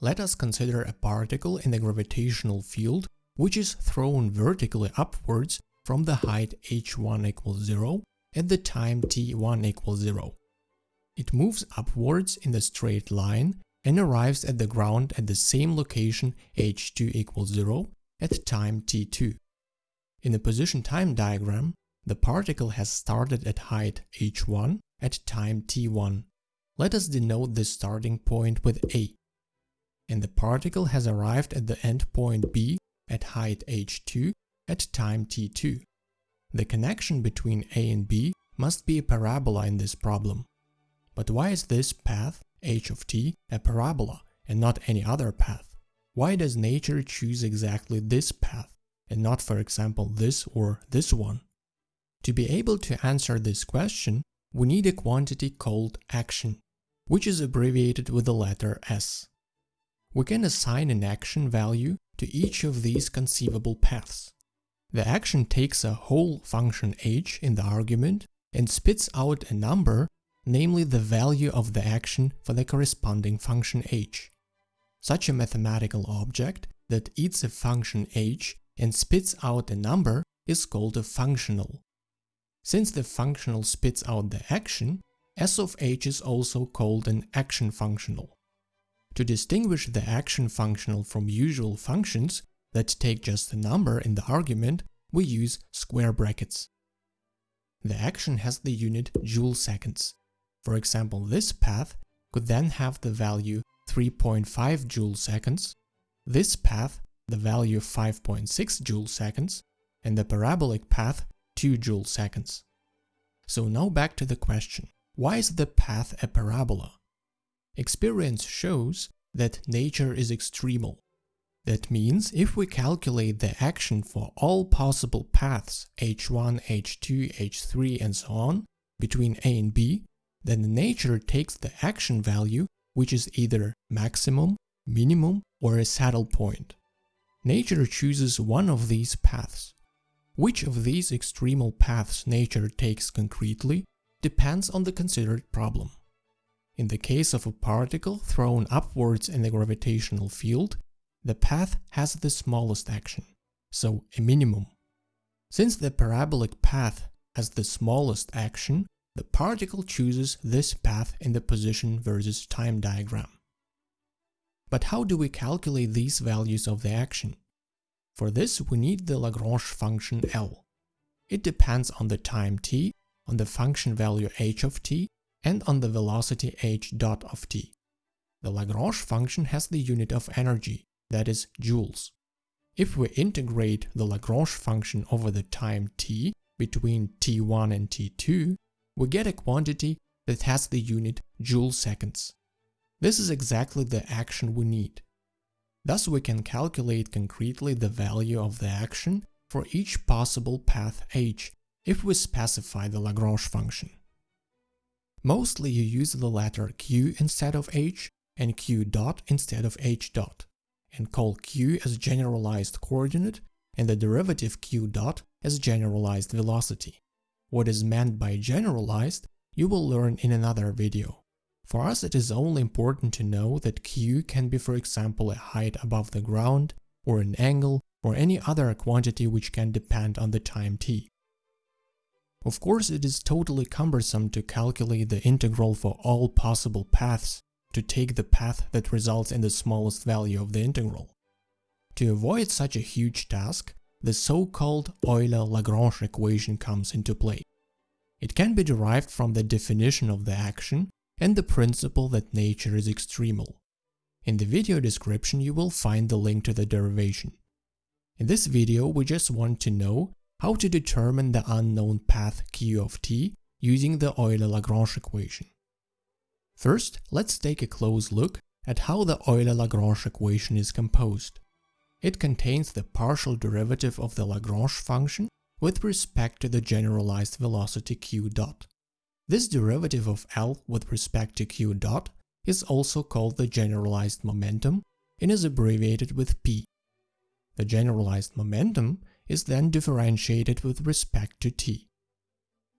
let us consider a particle in the gravitational field which is thrown vertically upwards from the height h1 equals 0 at the time t1 equals 0. It moves upwards in the straight line and arrives at the ground at the same location h2 equals 0 at time t2. In the position time diagram, the particle has started at height h1 at time t1. Let us denote the starting point with a. And the particle has arrived at the endpoint b at height h2 at time t2. The connection between a and b must be a parabola in this problem. But why is this path, h of t, a parabola and not any other path? Why does nature choose exactly this path and not, for example, this or this one? To be able to answer this question, we need a quantity called action, which is abbreviated with the letter s. We can assign an action value to each of these conceivable paths. The action takes a whole function h in the argument and spits out a number, namely the value of the action for the corresponding function h. Such a mathematical object that eats a function h and spits out a number is called a functional. Since the functional spits out the action, s of h is also called an action functional. To distinguish the action functional from usual functions that take just a number in the argument, we use square brackets. The action has the unit joule seconds. For example, this path could then have the value 3.5 joule seconds, this path the value 5.6 joule seconds, and the parabolic path 2 joule seconds. So now back to the question, why is the path a parabola? Experience shows that nature is extremal. That means if we calculate the action for all possible paths h1, h2, h3 and so on between a and b, then nature takes the action value which is either maximum, minimum or a saddle point. Nature chooses one of these paths. Which of these extremal paths nature takes concretely depends on the considered problem. In the case of a particle thrown upwards in the gravitational field, the path has the smallest action, so a minimum. Since the parabolic path has the smallest action, the particle chooses this path in the position versus time diagram. But how do we calculate these values of the action? For this we need the Lagrange function L. It depends on the time t, on the function value h of t, and on the velocity h dot of t. The Lagrange function has the unit of energy, that is joules. If we integrate the Lagrange function over the time t between t1 and t2, we get a quantity that has the unit joule seconds. This is exactly the action we need. Thus we can calculate concretely the value of the action for each possible path h if we specify the Lagrange function. Mostly you use the letter q instead of h and q dot instead of h dot and call q as generalized coordinate and the derivative q dot as generalized velocity. What is meant by generalized you will learn in another video. For us it is only important to know that q can be for example a height above the ground, or an angle, or any other quantity which can depend on the time t. Of course it is totally cumbersome to calculate the integral for all possible paths, to take the path that results in the smallest value of the integral. To avoid such a huge task, the so-called Euler-Lagrange equation comes into play. It can be derived from the definition of the action and the principle that nature is extremal. In the video description you will find the link to the derivation. In this video we just want to know how to determine the unknown path q of t using the Euler-Lagrange equation. First, let's take a close look at how the Euler-Lagrange equation is composed. It contains the partial derivative of the Lagrange function with respect to the generalized velocity q dot. This derivative of L with respect to q dot is also called the generalized momentum and is abbreviated with p. The generalized momentum is then differentiated with respect to t.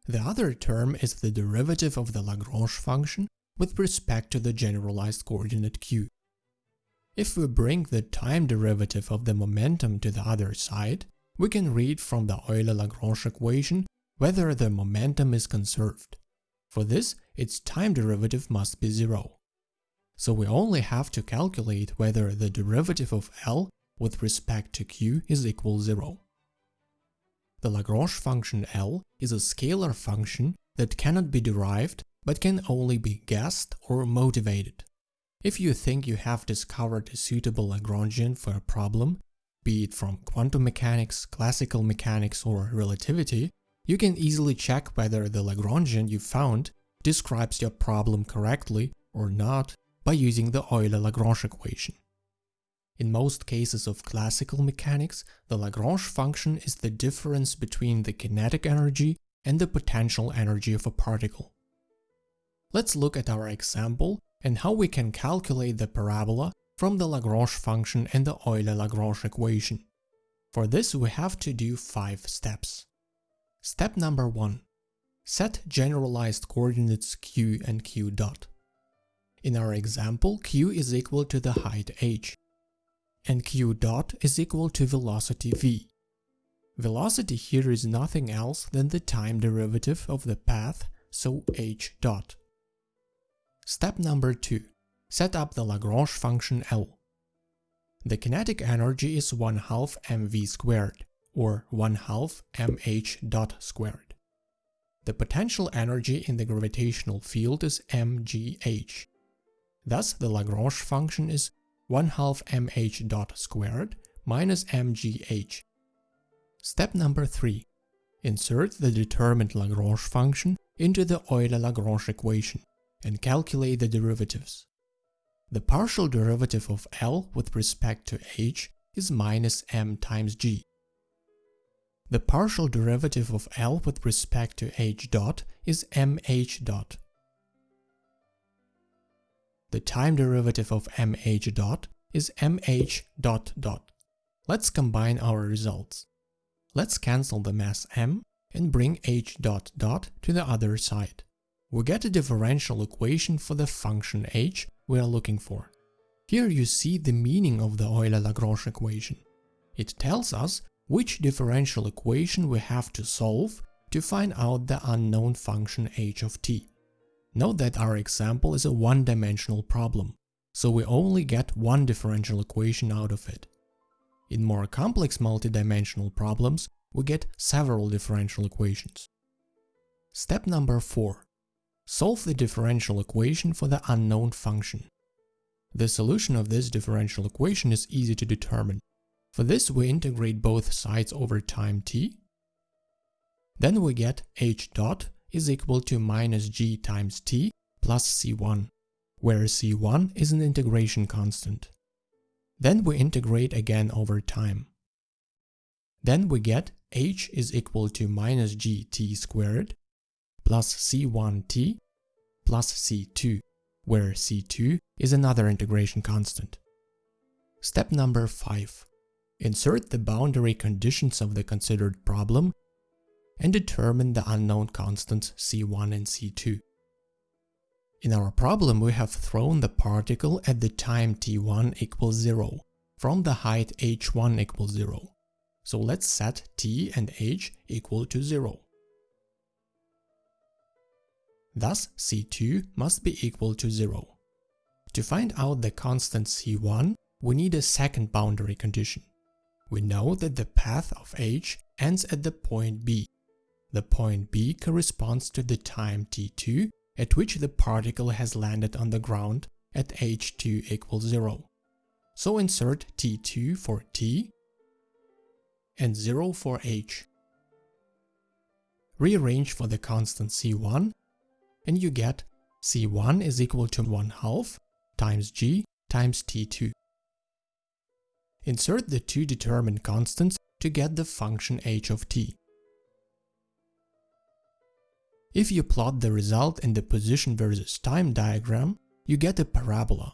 The other term is the derivative of the Lagrange function with respect to the generalized coordinate q. If we bring the time derivative of the momentum to the other side, we can read from the Euler-Lagrange equation whether the momentum is conserved. For this, its time derivative must be zero. So we only have to calculate whether the derivative of L with respect to q is equal zero. The Lagrange function L is a scalar function that cannot be derived but can only be guessed or motivated. If you think you have discovered a suitable Lagrangian for a problem, be it from quantum mechanics, classical mechanics, or relativity, you can easily check whether the Lagrangian you found describes your problem correctly or not by using the Euler-Lagrange equation. In most cases of classical mechanics, the Lagrange function is the difference between the kinetic energy and the potential energy of a particle. Let's look at our example and how we can calculate the parabola from the Lagrange function and the Euler-Lagrange equation. For this we have to do five steps. Step number 1. Set generalized coordinates q and q dot. In our example, q is equal to the height h, and q dot is equal to velocity v. Velocity here is nothing else than the time derivative of the path, so h dot. Step number 2. Set up the Lagrange function L. The kinetic energy is 1 half mv squared, or 1 half mh dot squared. The potential energy in the gravitational field is mgh. Thus, the Lagrange function is 1 half mh dot squared minus mgh. Step number 3. Insert the determined Lagrange function into the Euler-Lagrange equation and calculate the derivatives. The partial derivative of L with respect to h is minus m times g. The partial derivative of L with respect to h dot is mh dot. The time derivative of mh dot is mh dot dot. Let's combine our results. Let's cancel the mass m and bring h dot dot to the other side we get a differential equation for the function h we are looking for. Here you see the meaning of the Euler-Lagrange equation. It tells us which differential equation we have to solve to find out the unknown function h of t. Note that our example is a one-dimensional problem, so we only get one differential equation out of it. In more complex multidimensional problems, we get several differential equations. Step number 4. Solve the differential equation for the unknown function. The solution of this differential equation is easy to determine. For this we integrate both sides over time t. Then we get h dot is equal to minus g times t plus c1, where c1 is an integration constant. Then we integrate again over time. Then we get h is equal to minus gt squared plus c1t plus c2, where c2 is another integration constant. Step number 5. Insert the boundary conditions of the considered problem and determine the unknown constants c1 and c2. In our problem we have thrown the particle at the time t1 equals 0 from the height h1 equals 0. So let's set t and h equal to 0. Thus C2 must be equal to 0. To find out the constant C1, we need a second boundary condition. We know that the path of h ends at the point B. The point B corresponds to the time t2 at which the particle has landed on the ground at h2 equals 0. So insert t2 for t and 0 for h. Rearrange for the constant c1 and you get C1 is equal to 1 half times g times T2. Insert the two determined constants to get the function h of t. If you plot the result in the position versus time diagram, you get a parabola.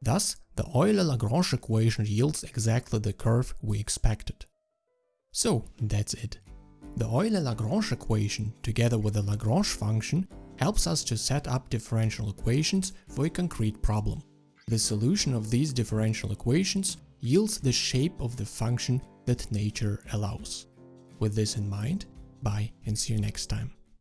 Thus, the Euler-Lagrange equation yields exactly the curve we expected. So, that's it. The Euler-Lagrange equation, together with the Lagrange function, helps us to set up differential equations for a concrete problem. The solution of these differential equations yields the shape of the function that nature allows. With this in mind, bye and see you next time.